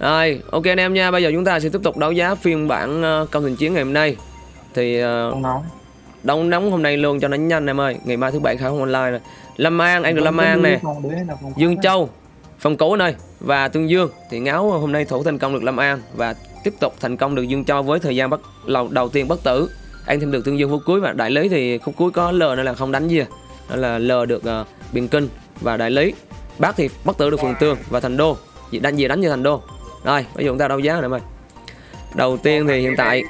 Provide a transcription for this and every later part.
Rồi, ok anh em nha. Bây giờ chúng ta sẽ tiếp tục đấu giá phiên bản uh, công thành chiến ngày hôm nay. Thì uh, Không nóng. hôm nay luôn cho nó nhanh em ơi. Ngày mai thứ bảy khai không online rồi. Lâm An, anh được Lâm An nè. Phòng đấy phòng Dương Châu, Phong Cố nơi và Tương Dương thì ngáo hôm nay thủ thành công được Lâm An và tiếp tục thành công được Dương Châu với thời gian bắt đầu, đầu tiên bất tử. Anh thêm được Tương Dương phút cuối và đại lý thì khúc cuối có L nên là không đánh gì. Đó là L được uh, Biên Kinh và đại lý. Bác thì bất tử được Phường Tương và Thành Đô. Đánh gì đánh như Thành Đô. Rồi, bây giờ chúng ta đấu giá này ơi. Đầu tiên thì hiện tại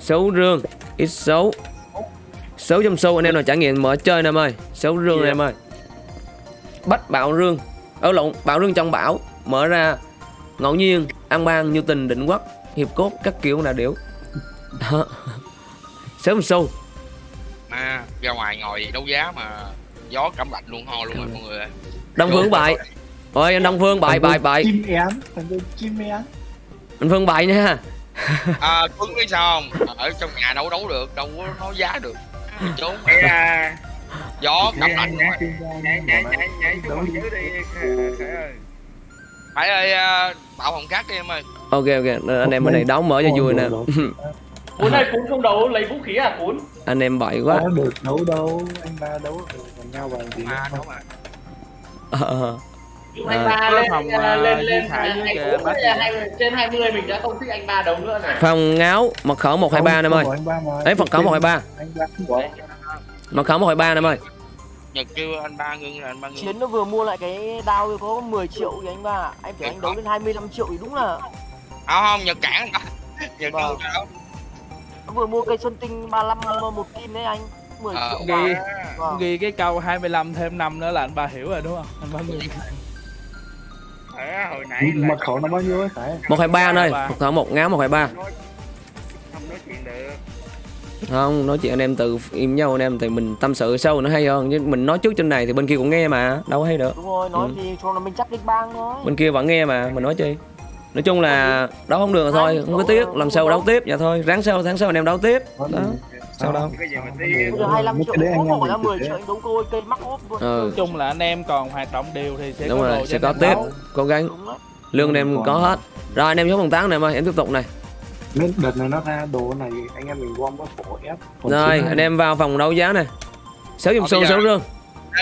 số rương ít số số trong số anh em nào trải nghiệm mở chơi em ơi số rương anh em ơi bắt bạo rương. Ở lộn bạo rương trong bão mở ra ngẫu nhiên an bang như tình định quốc hiệp cốt các kiểu là điểu Đó. số trong số mà ra ngoài ngồi đấu giá mà gió cẩm lạnh luôn ho luôn rồi mọi người đông phương bại ôi anh đông phương bại bại bại Chim én, thằng tôi chim én. anh phương bại nha. À tuấn biết sao không ở trong nhà đâu đấu được đâu có nói giá được. Trốn Ê à, gió cẩm lạnh nhảy, én, nhảy nhảy nhảy nhảy xuống Đấu đi. phải ơi à, bảo phòng khác đi em ơi. Ok ok anh em bên này đấu mở cho vui nè. Đấu Cuốn này cuốn không đấu lấy vũ khí à cuốn. Anh em bậy quá. Có được đấu đâu, anh ba đấu được còn nhau bằng gì mà không? mà. Ờ, anh À. ba Có lên phòng, lên à, lên lên Khải với anh kìa, bác bây giờ hai trên 20 mình đã không thích anh ba đấu nữa này? Phòng ngáo mật khẩu 123 anh em ơi. đấy mật khẩu 123 Anh ba không có. mật khẩu 123 anh em ơi. Nhật kêu anh ba ngưng là anh ba ngưng. Chiến nó vừa mua lại cái đao có 10 triệu thì anh ba. Anh phải anh đấu lên 25 triệu thì đúng là không không nhật cản nhật Vâng. kêu đâu? Nó vừa mua cây xuân tinh 35 một kim đấy anh. 10 Ờ, triệu bạc Vâng. Ghi cái câu 25 thêm 5 nữa là anh ba hiểu rồi đúng không? Anh ba người Khải hồi nãy là Mật khẩu nó bao nhiêu ấy Khải? 123 anh ơi 123. mật khẩu 1 ngáo 123 nói- không nói chuyện được. không nói chuyện anh em tự im nhau anh em thì mình tâm sự sâu nó hay hơn chứ mình nói trước trên này thì bên kia cũng nghe mà đâu có hay được Đúng rồi nói Ừ. thì cho nó mình chắc đích bang thôi bên kia vẫn nghe mà mình nói chi nói chung là đấu không được rồi thôi không có tiếc lần sau đấu tiếp dạ thôi ráng sau tháng sau anh em đấu tiếp đó? Sao đâu? Cái gì mà có Bây giờ 25 Mấy triệu có bỏ ra mình 10 thực triệu anh đấu tôi cây mắc ốp luôn ừ nói chung là anh em còn hoạt động đều thì sẽ đúng có rồi sẽ có anh em tiếp. đấu. cố gắng. Đúng lương anh em có hết. Rồi anh em số phần tán này em ơi em tiếp tục này. Nên đợt này nó ra đồ này anh em mình gom có phổ ép. Rồi anh em vào phòng đấu giá này. Sáu dùm Ờ, xu sáu rương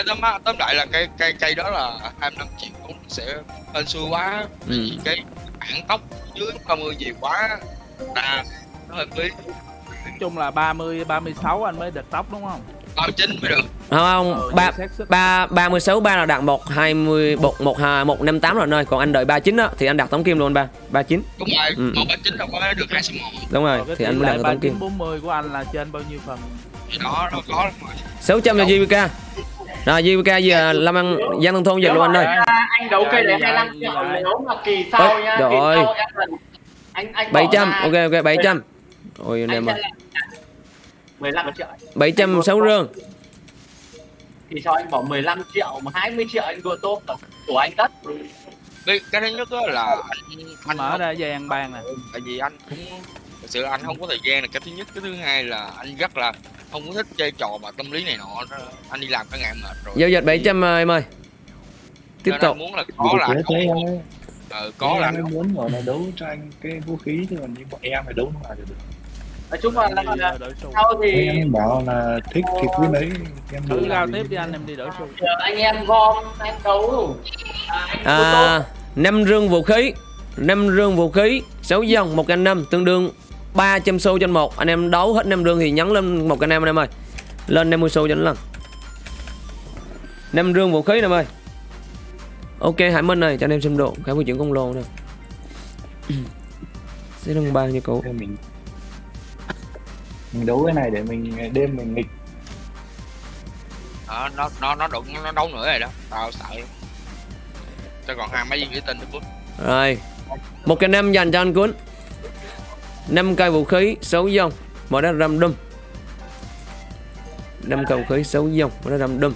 tóm tóm lại là cây cây cây đó là 25 triệu cũng sẽ hên xui quá. Ừ. cái bản tốc dưới 30 nhiều quá. Là nó hơi phí chung là 30 36 anh mới được tóc đúng không? 39 mới được. Không không Ừ, ba ba ba mươi sáu ba là đạt một hai mươi một một hai một năm tám rồi anh ơi. Còn anh đợi ba chín á thì anh đặt tống kim luôn ba ba chín. Đúng rồi Ừ. một chín đâu có được hai số một. Đúng rồi Rồi cái thì anh mới lệ đặt tống kim 40 của anh là trên bao nhiêu phần? Thì đó đâu có rồi. sáu trăm là JVK rồi JVK giờ làm ăn gian thông thôn giờ luôn anh ơi. Anh đấu cây Dạ, 25 dạ, triệu dạ. nếu mà kỳ sau nha trời ơi. sau em cần anh anh bỏ bảy trăm ra- ok ok bảy trăm ôi anh em ơi là 15 triệu bảy trăm sáu rương thì sau anh bỏ 15 triệu mà 20 triệu anh đua tốt của anh tất. Cái cái thứ nhất á là anh anh mở không- ra dây ăn bàn nè. Tại vì anh cũng thực sự anh không có thời gian là cái thứ nhất. Cái thứ hai là anh rất là không có thích chơi trò mà tâm lý này nọ. Anh đi làm cả ngày mệt rồi. Giao dịch bảy trăm em ơi. Tiếp tục anh muốn là có là không ờ, có là anh muốn gọi là đấu cho anh cái vũ khí chứ còn như bọn em phải đấu nó là được. Nói chung là, sau thì Em bảo là thích thì cứ lấy em thử giao tiếp đi anh em đi đổi xu giờ anh em gom anh đấu. À, anh à, năm rương vũ khí. Năm rương vũ khí sáu dòng một canh năm tương đương 300 xu trên một. Anh em đấu hết năm rương thì nhấn lên một canh năm anh em ơi. Lên 50 xu cho nó lần năm rương vũ khí anh em ơi ok hải minh ơi cho anh em xem độ khải vui chuyển công lô nè. Sẽ đăng ba như cũ mình mình đấu cái này để mình đêm mình nghịch. Đó, nó nó nó đụng nó đấu nữa rồi đó. Tao sợ. Cho còn hai mấy viên thủy tinh nữa bút rồi. Một cái năm dành cho anh cuốn. Năm cây vũ khí sáu dòng mở ra răm đâm năm cây vũ khí sáu dòng mở ra răm đâm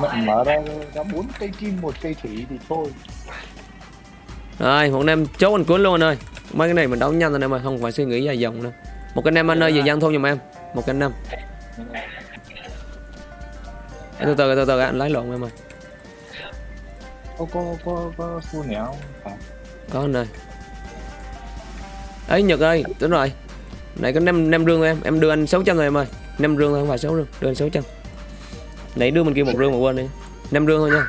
mở ra ra bốn cây kim một cây thủy thì thôi. Rồi một năm chốt anh cuốn luôn anh ơi. Mấy cái này mình đấu nhanh anh em ơi. Không phải suy nghĩ dài dòng đâu một cái năm anh ơi về gian thôn giùm em. Một cái năm từ từ từ từ anh lấy lộn em ơi. Có có có có không? À, có anh ơi. Ấy nhật ơi đúng rồi. Này có năm năm rương em. Em đưa anh 600 rồi em ơi. Năm rương thôi không phải sáu rương. Đưa anh 600 nãy đưa mình kia một rương mà quên đi. Năm rương thôi nha.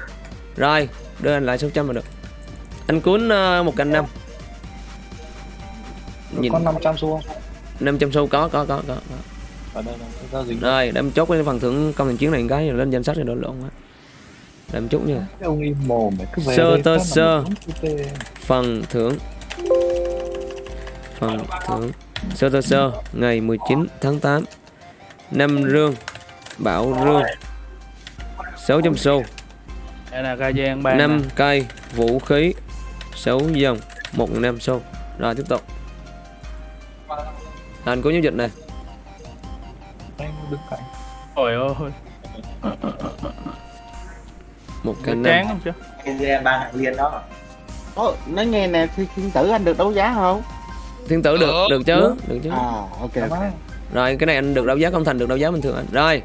Rồi đưa anh lại 600 là được. Anh cuốn ờ, một cành năm. Nhìn. Có 500 xu không 500 xu có có có có, có. rồi để em chốt cái phần thưởng công thành chiến này một cái lên danh sách rồi đổ lộn á. Để em chốt nha. Cái ông im mồm mày cứ về Sơ tơ sơ. một phần thưởng. Phần thưởng. Sơ tơ sơ. Ngày 19 tháng 8 năm rương. Bảo rương. 600 xu. Đây là ca giang ban 5 nè. cây vũ khí. 6 dòng. 1 năm xu. Rồi tiếp tục anh có giao dịch này anh đứng cạnh Ôi ơi một cái năm không chứ Ồ, nói nghe nè thì thiên tử anh được đấu giá không thiên tử được Được. chứ được chứ à ok Đó. Rồi cái này anh được đấu giá không thành được đấu giá bình thường anh. Rồi.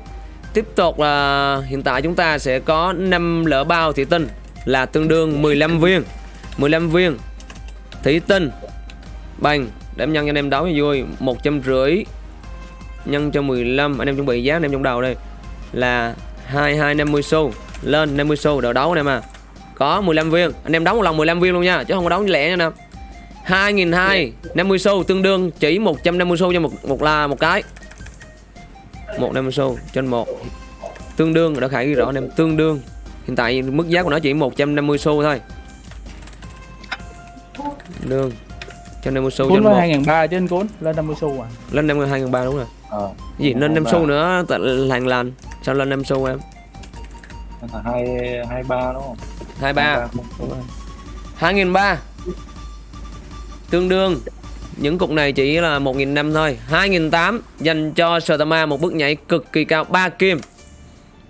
Tiếp tục là hiện tại chúng ta sẽ có 5 lỡ bao thủy tinh là tương đương 15 viên. 15 viên thủy tinh bằng để em nhân cho anh em đấu cho vui, 150 nhân cho 15, anh em chuẩn bị giá anh em trong đầu đây là 2250 xu lên 50 xu đỡ đấu anh em à. Có 15 viên, anh em đấu một lần 15 viên luôn nha, chứ không có đấu lẻ nha nè. 2002 50 xu tương đương chỉ 150 xu cho một một là một cái. 150 xu trên một tương đương đã khải ghi rõ anh em tương đương. Hiện tại mức giá của nó chỉ 150 xu thôi. Tương đương 150 xu cuốn trên với một hai ngàn ba chứ anh cuốn lên 50 xu à lên 50 2003 đúng rồi. Ờ. Gì lên 5 xu nữa tại làng lành. Sao lên 5 xu em? hai hai ba đúng không 23 không, không. 2003 tương đương những cục này chỉ là 1.000 năm thôi 2.800 dành cho Sotama một bước nhảy cực kỳ cao 3 kim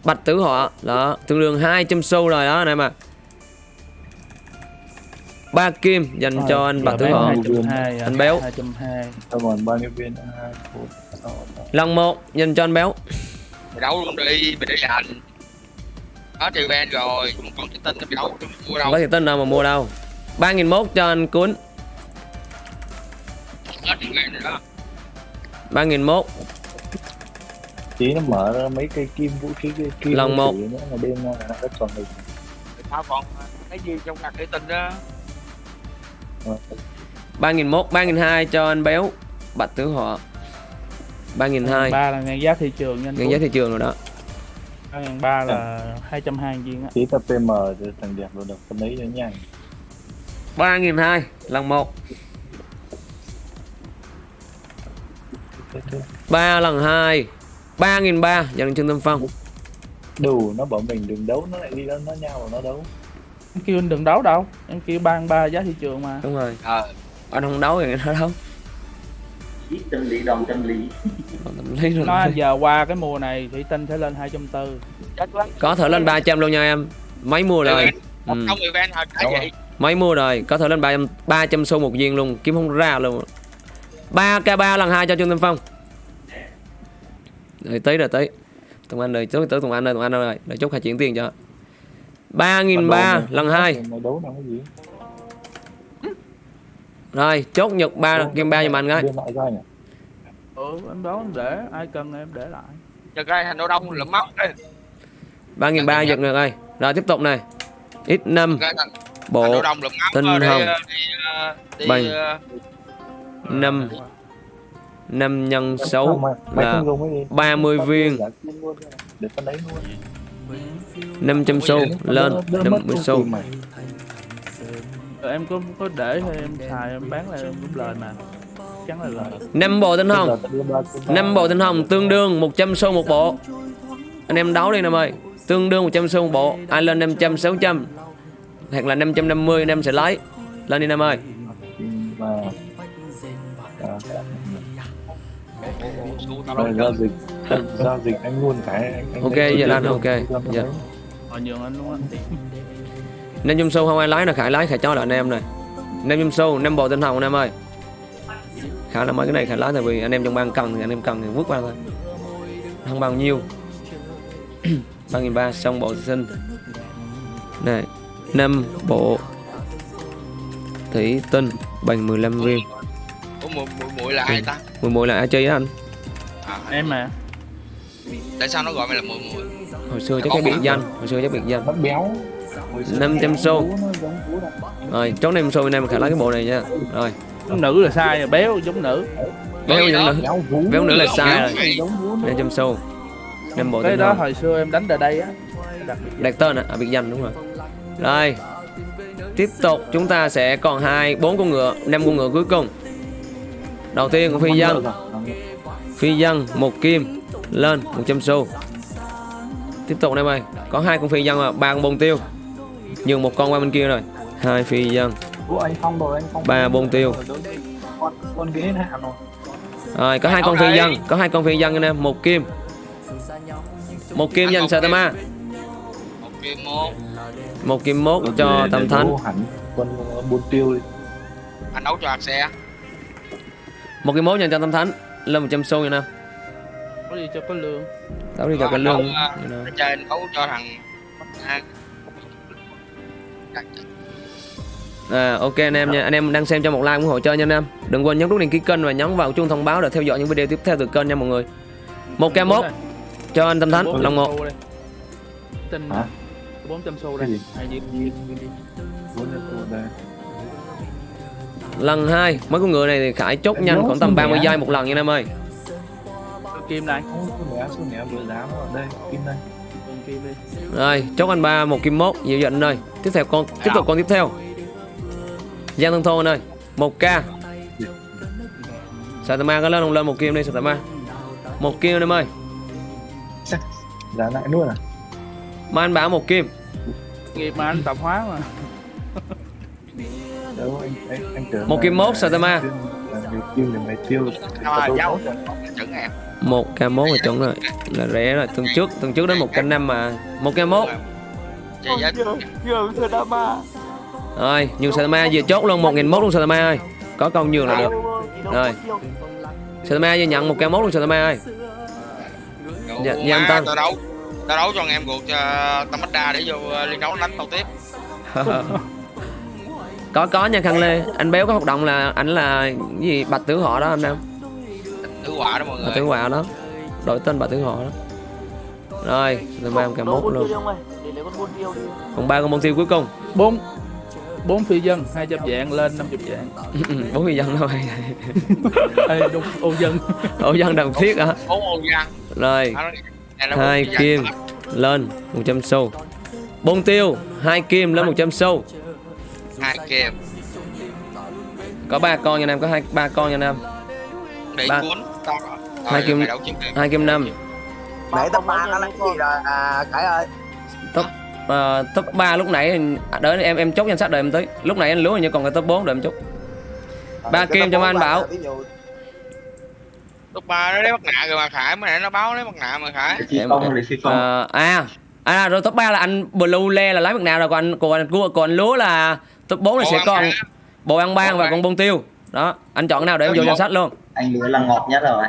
Bạch tử họ đó tương đương 200 xu rồi đó anh em ạ 3 kim dành cho anh Bạch tử hai Anh béo. còn một lần một dành cho anh béo. Mày đấu luôn đi mày để dành có trừ ban rồi còn còn cái tên nó bị đấu tôi mua đâu. Có thì tên nào mà mua đâu. 3.001 cho anh cuốn. Có trừ ban rồi đó. 3.001 tí nó mở ra mấy cây kim vũ khí cây kim Lần một. chỉ nữa là đêm nó đã chuẩn bị tao còn cái gì trong ngặt cái tin đó 3.001 3.200 cho anh béo Bạch tử họ. 3.200 ba là ngang giá thị trường nha anh ngang giá thị trường rồi đó. ba ngàn ba là hai trăm hai viên á. Tí tập PM cho thằng đẹp rồi được phân lấy cho nhanh. 3.200 lần 1 3 lần 2 3.300 dành cho Trương Tâm Phong. Đủ nó bảo mình đừng đấu nó lại đi nó nó nhau và nó đấu em kêu anh đừng đấu đâu. Em kêu ban ba giá thị trường mà. Đúng rồi. Ờ. Anh không đấu thì nó đấu. Chân lý đồng chân lý tâm lý rồi. Nói giờ qua cái mùa này thủy tinh sẽ lên hai trăm tư. Có thể lên 300 luôn nha em. Mấy mua rồi. Một ừ. không event hồi cái Đúng vậy Mấy mua rồi. Có thể lên 300, 300 xu một viên luôn. Kiếm không ra luôn. 3k3 lần 2 cho Trương Tâm Phong. Rồi tới rồi tới Tùng Anh rồi tới Tùng Anh rồi Tùng Anh rồi Để chốt khai chuyển tiền cho 3.300 lần 2 mày đấu làm cái gì? Rồi chốt nhật 3 game 3 giùm anh nhỉ ừ em đó em để ai cần em để lại. Cho cái thành đô đông lụm mắt đây 3.300 giật được rồi Rồi tiếp tục này. X5 cái thành thành bộ đô đông lụm mắt tinh ờ, đi, hồng. ờ, ờ, Bành. ờ, 5 5 nhân 6 Không, mày, mày là gì. 30 viên Giả kim luôn, để phân lấy luôn 500 xu lên Đỡ- đỡ mất 50 công xu em có có để thôi em xài em bán lại em cũng lời mà. Chắn là lời. 5 bộ tinh hồng. 5 bộ tinh hồng tương đương 100 xu một bộ. Anh em đấu đi em ơi Tương đương 100 xu một bộ. Ai lên 500 600 Hoặc là 550 anh em sẽ lấy. Lên đi em ơi rồi giao dịch anh luôn cái anh, anh Ok, giờ cái anh, ok, dạ. nhường anh luôn anh tiền 500 xu không ai lấy là Khải lấy Khải cho là anh em này. 500 xu 5 bộ tinh hồng anh em ơi. Khả là mấy cái này Khải lấy tại vì anh em trong ban cần thì anh em cần thì vứt qua thôi. Không bao nhiêu. 3.300 xong bộ sinh Này 5 bộ thủy tinh bằng 15 viên. Ủa mùi mùi là ai ta? mùi mùi là ai chơi á anh? À, em mà tại sao nó gọi mày là mùi mùi? hồi xưa chắc cái biệt danh hồi xưa chắc biệt danh. Nó béo. 500 xu. Vú nó giống vú đó. rồi chốt nem xôi nay mình khải lấy cái bộ này nha. Rồi. Giống nữ là sai rồi béo giống nữ. Béo đó. nữ béo nữ là sai rồi. giống nó. 500 xu năm bộ cái đó hồi xưa em đánh ở đây á. Đặc biệt đặt tên à, à biệt danh đúng rồi. Rồi. Tiếp tục chúng ta sẽ còn hai bốn con ngựa năm con ngựa cuối cùng. Đầu tiên con phi dân. Phi dân một kim lên 100 xu. Tiếp tục em ơi có hai con phi dân à ba con bông tiêu. Nhường một con qua bên kia rồi. Hai phi dân. Ba bông tiêu. rồi có hai con phi dân có hai con phi dân anh em một kim. Một kim dành Satama Một kim mốt cho tâm thánh. Anh đấu cho hạt xe. một kim mốt dành cho tâm thánh. Lên 100 xu nha em có gì cho có lương. Đấu đi cho anh lương. Chơi anh đấu cho thằng à, À, ok anh em nha, anh em đang xem cho một like ủng hộ chơi nha anh em. Đừng quên nhấn nút đăng ký kênh và nhấn vào chuông thông báo để theo dõi những video tiếp theo từ kênh nha mọi người. Một k mốt. Cho anh Tâm Thánh, lòng một. tinh Hả? 400 xu đây. Lần hai. Mấy con ngựa này thì Khải chốt nhanh khoảng tầm xin 30 mẹ. giây một lần nha anh em ơi. Kim số vừa đây kim đây kim đi Rồi, chốt anh ba một kim mốt, dịu dần anh ơi. Tiếp theo con tiếp tục con tiếp theo. Giang Thân Thô anh ơi, 1k. Satama có lên không lên một kim đi Satama. Một kim anh em ơi. giá lại luôn à Mà anh bảo một kim. nghiệp mà anh tập hóa mà đâu anh anh, anh tưởng Một kim mốt, Satama. Nhiều mày tiêu một k mốt là chuẩn rồi. Là rẻ rồi. Tuần trước, tuần trước đến một k năm mà. Một k mốt. Rồi, nhường Satama vừa chốt luôn 1 mốt luôn Satama ơi. Có công nhường là được. Rồi. Satama vừa nhận một k mốt luôn Satama ơi. Dạ, dạ. Tao đấu tao đấu cho anh em cuộc cho Tamada để vô ờ, liên đấu đánh tao tiếp. có có nha Khang Lê. Anh béo có hoạt động là anh là cái gì Bạch Tử Họ đó anh em. Thứ quả đó mọi Bạch Tử người. Họa đó. Đổi tên Bạch Tử Họ đó. Rồi, Satama một k mốt luôn. Còn ba con môn tiêu cuối cùng. bốn bốn phi dân 200 dạng lên 50 dạng Bốn người dân thôi. Ê, đúng ô dân Ổ dân đồng thiết hả? Bốn ô giang. Rồi, hai bốn kim lên 100 xu. Bông tiêu, hai kim lên 100 xu. Hai kim. Có ba con nha em, có hai ba con nha em. Để Ba. cuốn. Tao Hai kim-. Hai kim năm. để tao ba nó lấy gì rồi à khải ơi top uh, top 3 lúc nãy thì- đợi em em chốt danh sách đợi em tới lúc nãy anh lúa như còn cái top 4 đợi em chốt Ba kim cho anh Bảo. Lúc ba nó lấy mặt nạ rồi mà Khải mới nãy nó báo lấy mặt nạ mà Khải. em, Ờ, à à rồi top 3 là anh blue le là lấy mặt nào rồi còn anh còn anh còn, còn anh lúa là top 4 là sẽ ăn còn. bộ ăn ban và con bông tiêu. Đó anh chọn cái nào để em vô danh sách luôn. Anh lúa là ngọt nhất rồi.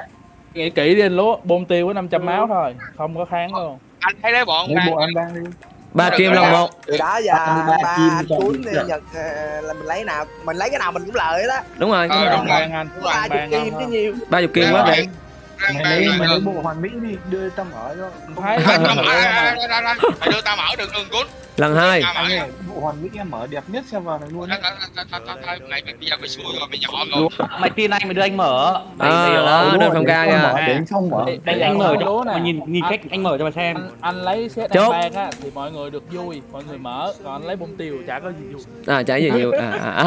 Nghĩ kỹ đi anh lúa bông tiêu có 500 máu thôi không có kháng luôn. Anh thấy lấy bọn ăn đang đi. Ba kim lần một. Từ đó giờ Ba- ba cuốn mình đi nhật ờ, là mình lấy nào mình lấy cái nào mình cũng lợi đó. Đúng rồi. Ờ, ban ba ban chục kim chứ nhiều. Ba chục kim quá rồi. Mày lấy mày lấy bộ hoàn mỹ đi đưa tao mở cho. Không? tao mở. Mày đưa tao mở đường đường cuốn. lần hai. Bộ hoàn mỹ em mở đẹp nhất xem vào này luôn Mày bây giờ mày xui rồi, mày nhỏ rồi. mày tin anh mày đưa anh mở? Đó Đúng đơn để ca mở, để xong mở. Đánh anh là mở cho nè. mày nhìn nhìn Anh- cách anh mở cho mày xem. Anh, lấy set Chốt. ăn ban á thì mọi người được vui. Mọi người mở còn anh lấy bông tiêu chả có gì vui. À trái gì nhiều à, à,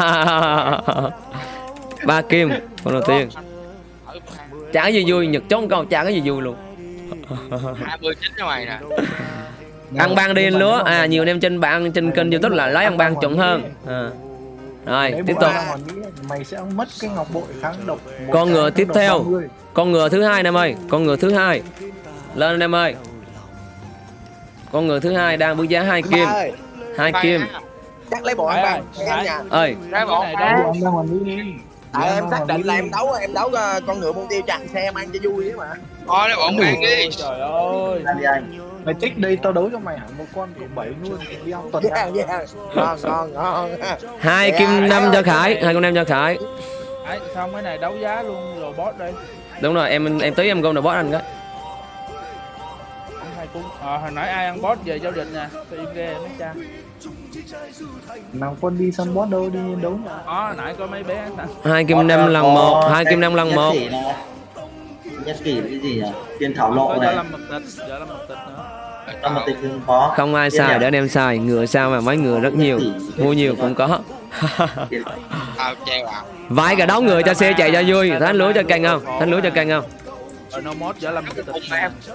à. ba kim con đầu tiên chả có gì vui nhật một câu chả có gì vui luôn. 29 cho mày nè. ăn ban đi anh lúa. à nhiều anh em trên bạn trên kênh youtube là lấy ăn ban chuẩn hơn. à. rồi tiếp tục. mày sẽ mất cái ngọc bội kháng độc một Con ngựa tiếp theo. 30. con ngựa thứ hai anh em ơi. Con ngựa thứ hai. Lên anh em ơi. Con ngựa thứ hai đang với giá hai kim. Hai kim. chắc lấy bộ ăn ban ơi. Lấy bộ ăn ban tại em Bộ xác định là em đấu em đấu ờ, con ngựa buôn tiêu chặn xe em ăn cho vui ấy mà. Thôi lấy bọn ăn đi. trời ơi. Đi mày tích đây tao đấu cho mày hẳn một con cộng bảy luôn đeo tuần Yeah, yeah. Ngon, ngon, ngon. hai Dạ, kim dạ, năm dạ. cho khải hai kim năm cho khải. Đấy, xong cái này đấu giá luôn rồi boss đây. Đúng rồi em em tí em gom được boss anh cái. Hai cung à, hồi nãy ai ăn boss về giao dịch nè tôi im ghê mấy cha nào con đi săn boss đâu đi đấu mà. Đó hồi nãy có mấy bé hai kim năm lần một hai kim năm lần một. Nhất kỷ cái gì nhỉ? Tiền thảo có lộ giờ này. Làm tịch giờ làm tịch nữa. Có. Không ai xài để anh em xài. Ngựa sao mà mấy ngựa rất nhiều. mua nhiều cũng có. Treo à. Vài cả đấu ngựa cho xe chạy cho vui. Thánh lúa cho canh không? Thánh lúa cho canh không?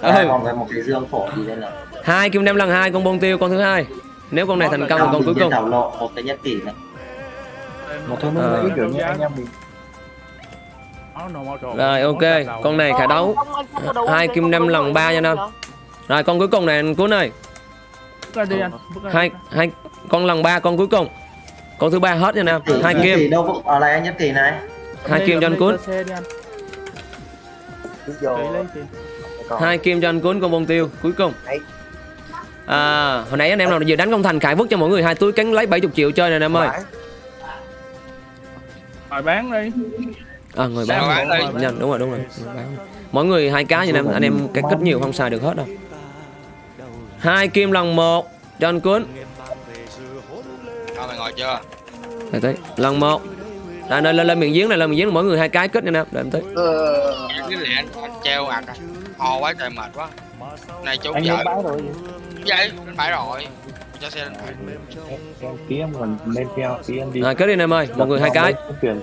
Ừ. còn cái một cái dương phổ gì đây là hai kim năm lần hai con bông tiêu con thứ hai nếu con này thành công là con cuối cùng. Thảo lộ một cái nhất kỷ này. Mà thôi nó Ờ. nghĩ kiểu như anh em mình. Rồi. ok con này khả đấu. Hai kim năm rồi, ba nha Nam. rồi con cuối cùng này anh cuốn ơi. Hai hai con lần ba con cuối cùng. Con thứ ba hết nha nam hai kim. đâu cũng ở lại anh nhất kỷ này. Hai kim cho anh cuốn. Hai kim cho anh cuốn con bông tiêu cuối cùng. Đấy. À hồi nãy anh em nào vừa đánh công thành khải vứt cho mọi người hai túi cánh lấy 70 triệu chơi nè em ơi. Rồi bán đi. À người Sao bán bán đi? Nhanh, đúng rồi đúng rồi. Người bán. mỗi người hai cái nha em anh em cái kích nhiều không xài được hết đâu. Hai kim lần một cho anh cuốn mày ngồi chưa? Đây tới lần một. Đây lên lên lên miệng giếng này lên miệng giếng mỗi người hai cái kích nha em để em tới. Ờ, cái lẹ anh, anh treo ạc à. Ho quá trời mệt quá. Này chú anh vợ vậy lên bãi rồi. Cho xe lên bãi em tí em còn lên theo tí em đi. Rồi kết đi em ơi mọi người hai cái.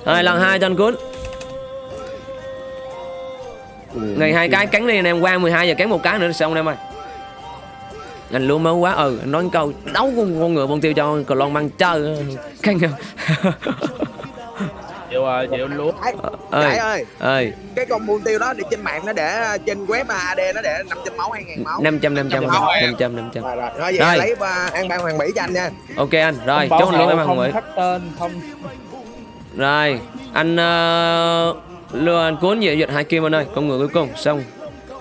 Rồi lần hai cho anh cuốn ngày hai cái cắn đi anh em qua 12 giờ cắn một cái nữa xong em ơi. Anh luôn máu quá ừ anh nói một câu đấu con, con ngựa bông tiêu cho cờ lon mang chơi. Không chịu rồi chịu lúa Đại ơi ơi, ơi cái con buôn tiêu đó để trên mạng nó để trên web AD nó để 500 máu 2000 máu. 500 500 Máu. em. 500 500 Rồi rồi, thôi vậy Rồi. lấy ba an ban hoàng mỹ cho anh nha. ok anh rồi chốt luôn ăn không Nguyễn khắc tên không. Rồi anh uh, lừa anh cuốn về duyệt hai kim anh ơi con người cuối cùng xong.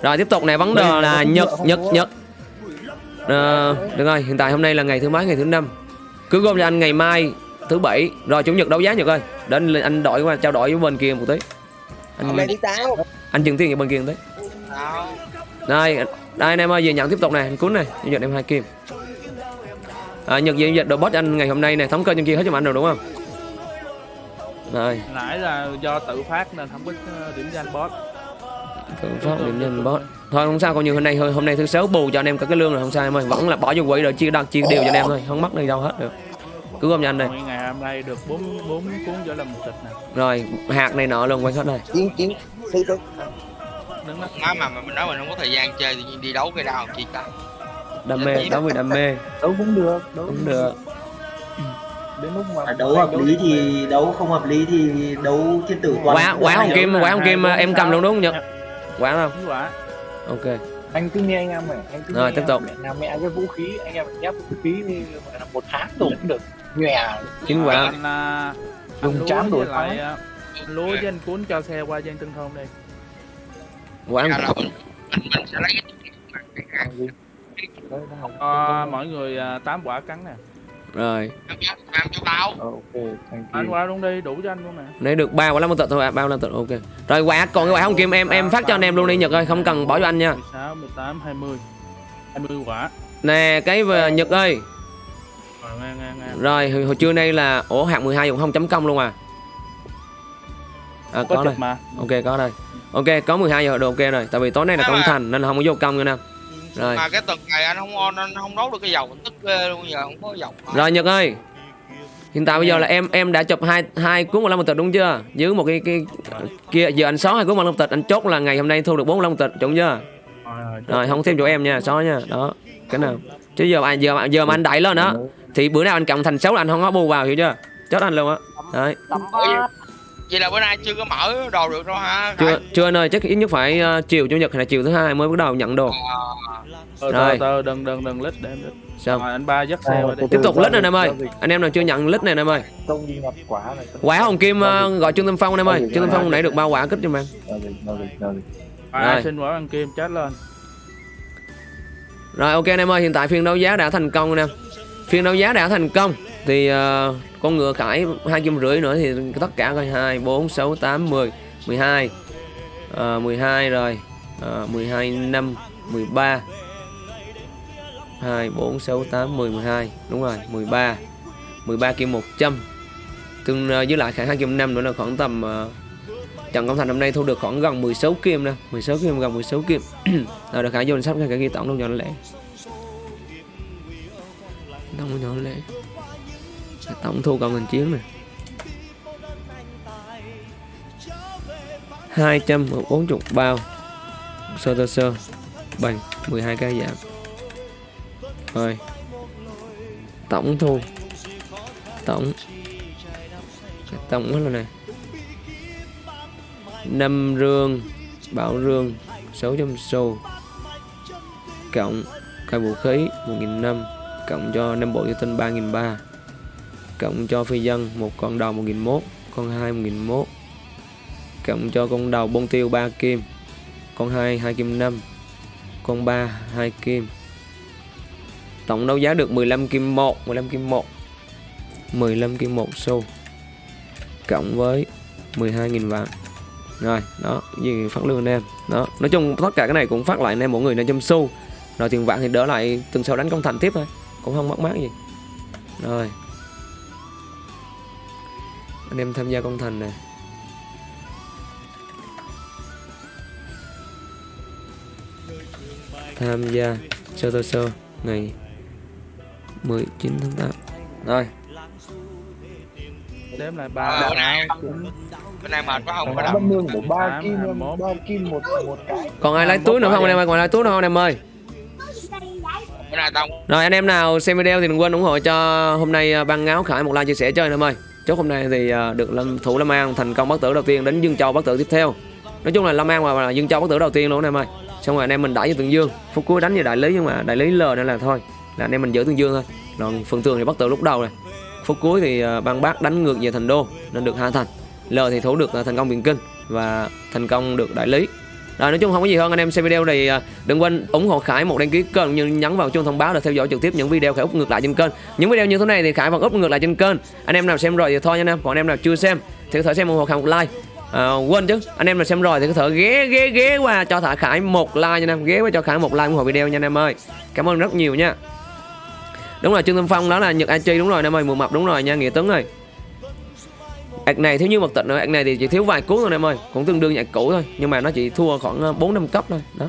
Rồi tiếp tục này vấn đề là nhật nhật nhật. Ờ, được rồi hiện tại hôm nay là ngày thứ mấy ngày thứ năm. Cứ gom cho anh ngày mai thứ bảy. Rồi chủ nhật đấu giá nhật ơi. Để anh, anh đổi qua trao đổi với bên kia một tí. Hôm anh nay thứ sáu. anh chừng tiền ở bên kia một tí. Đây đây anh em ơi về nhận tiếp tục này anh cuốn này giao dịch em hai kim. À, nhật giao dịch đồ bot anh ngày hôm nay này thống kê trên kia hết cho anh rồi đúng không? Rồi. Nãy là do tự phát nên không có ờ, điểm danh boss. Tự phát điểm nhân bot thôi không sao coi như hôm nay hôm nay thứ sáu bù cho anh em cả cái lương rồi. Không sao em ơi vẫn là bỏ vô quỹ rồi chia đặt chia đều cho anh em thôi. Không mất đi đâu hết được cứ gom cho anh đây ngày hôm nay được bốn bốn cuốn trở làm một tịch nè. Rồi hạt này nọ luôn quay hết đây. Chiến chiến sư tử. đứng đó. Má mà mình nói mình không có thời gian chơi thì đi đấu cái đau chi ta. Đam mê đấu vì đam mê. Đấu cũng được đấu cũng được. đến lúc mà À, đấu hợp lý thì đấu không hợp lý thì đấu thiên tử toàn quả quả hồng kim quả hồng kim em cầm luôn đúng không nhật? Quả không? Đúng quả. Ok. Anh cứ nghe anh em này anh cứ Rồi, nghe tiếp tục. mẹ nào mẹ cái vũ khí anh em nhấp vũ khí đi gọi là một tháng dùng cũng được nhòe chín quả. anh à, Dùng anh lúa chán với đổi lại à, anh lúa với anh cuốn cho xe qua dân tinh không đi. Quả Ra là mình mình sẽ lấy cho mỗi người à, 8 quả cắn nè. Rồi. Làm cho tao ok thank anh you qua luôn đi đủ cho anh luôn nè. Lấy được ba quả lắm tịch thôi ba quả tịch ok. Rồi quả còn cái quả hồng kim em em phát cho anh em luôn đi nhật ơi không cần bỏ cho anh nha. 16, 18, 20 20 quả. Nè cái về nhật ơi. rồi nghe nghe nghe rồi hồi, hồi trưa nay là ủa hạng 12 cũng không chấm công luôn à? À có có đây. mà. Ok có đây. Ok có 12 giờ đồ ok rồi tại vì tối nay là công mà- thành nên là không có vô công nha nam rồi. mà cái tuần này anh không on anh không đấu được cái dầu tức ghê luôn giờ không có dầu rồi nhật ơi. Hiện tại bây giờ là em em đã chụp hai hai cuốn một lâm tịch đúng chưa? Dưới một cái cái kia giờ anh xóa hai cuốn một lâm tịch anh chốt là ngày hôm nay thu được bốn lâm tịch đúng chưa? Rồi, rồi, rồi không thêm chỗ em nha xóa nha. Đó cái nào. Chứ giờ mà giờ mà giờ mà anh đẩy lên đó thì bữa nào anh cộng thành xấu là anh không có bù vào hiểu chưa? Chết anh luôn á. Đấy. Vậy là bữa nay chưa có mở đồ được đâu ha chưa chưa anh ơi chắc ít nhất phải uh, chiều chủ nhật hay là chiều thứ hai mới bắt đầu nhận đồ. Từ Rồi. từ từ đừng đừng đừng lít để em lít sao? Rồi anh ba dắt xe qua đi. tiếp tục lít này em ơi. anh em nào chưa nhận lít này em ơi. Quả hồng kim uh, gọi trương tâm phong em ơi. Trương tâm phong nãy được ba quả kích cho em. Rồi, xin quả ăn kim? Chết lên. Rồi ok anh em ơi, hiện tại phiên đấu giá đã thành công anh em. Phiên đấu giá đã thành công. Thì uh, con ngựa khải hai kim rưỡi nữa thì tất cả coi 2 4 6 8 10 12 uh, 12 rồi. Ờ, mười hai, năm, mười ba, hai, bốn, sáu, tám, mười, mười hai, đúng rồi 13 13 kim 100 tương ờ, với lại khải hai kim năm nữa là khoảng tầm ờ, uh, Trần Công Thành hôm nay thu được khoảng gần 16 kim nè. 16 kim gần 16 kim rồi được khải vô danh sách cái ghi tổng luôn cho nó lẹ đông cho nó lẻ tổng thu cộng thành chiến này 240 bao. Sơ tơ sơ. Bằng 12 cái giảm. Rồi. Tổng thu tổng tổng hết rồi này năm rương, bảo rương 600 xu cộng cây vũ khí 1.500 cộng cho Nam bộ Giao tinh 3.300 cộng cho phi dân, một con đầu 1.100 con 2 1.100 cộng cho con đầu bông tiêu 3 kim, con 2 2 kim 5 con 3 2 kim. Tổng đấu giá được 15 kim 1 15 kim 1 15 kim 1 xu. Cộng với 12.000 vạn. Rồi, đó, gì phát lương anh em. Đó, nói chung tất cả cái này cũng phát lại anh em mỗi người 500 xu. Rồi tiền vạn thì đỡ lại tuần sau đánh công thành tiếp thôi cũng không mất mát gì. Rồi. Anh em tham gia công thành này tham gia sơ tơ sơ ngày 19 tháng 8 rồi. Đếm lại Ờ, ba bữa nay bữa nay mệt quá không có đập. bất lương của ba kim ba kim một một cái. Còn ai lấy túi nữa không anh em ơi? Còn ai lấy túi nữa không anh em ơi rồi anh em nào xem video thì đừng quên ủng hộ cho hôm nay à, băng ban ngáo khải một like chia sẻ chơi anh em ơi. Chúc hôm nay thì à, được lâm thủ Lâm An thành công bắt tử đầu tiên đến Dương Châu bắt tử tiếp theo. Nói chung là Lâm An và Dương Châu bắt tử đầu tiên luôn anh em ơi. Xong rồi anh em mình đẩy cho Tường Dương, phút cuối đánh như đại lý nhưng mà đại lý lờ nên là thôi. Là anh em mình giữ Tường Dương thôi. Còn phần tường thì bắt tử lúc đầu này. Phút cuối thì à, băng ban bác đánh ngược về thành đô nên được hai thành. Lờ thì thủ được thành công biển Kinh và thành công được đại lý. Rồi nói chung không có gì hơn anh em xem video thì à, đừng quên ủng hộ Khải một đăng ký kênh như nhấn vào chuông thông báo để theo dõi trực tiếp những video Khải úp ngược lại trên kênh. Những video như thế này thì Khải vẫn up ngược lại trên kênh. Anh em nào xem rồi thì thôi nha anh em, còn anh em nào chưa xem thì có thể xem ủng hộ Khải một like. À, quên chứ, anh em nào xem rồi thì có thể ghé ghé ghé qua cho thả Khải một like nha anh em, ghé qua cho Khải một like ủng hộ video nha anh em ơi. Cảm ơn rất nhiều nha. Đúng rồi Trương Tâm Phong đó là Nhật An Chi đúng rồi anh em ơi, mùa mập đúng rồi nha Nghĩa Tuấn ơi. Ạc này thiếu như mật tịnh nữa, ạc này thì chỉ thiếu vài cuốn thôi em ơi, cũng tương đương nhạc cũ thôi, nhưng mà nó chỉ thua khoảng ờ, 4 5 cấp thôi. Đó.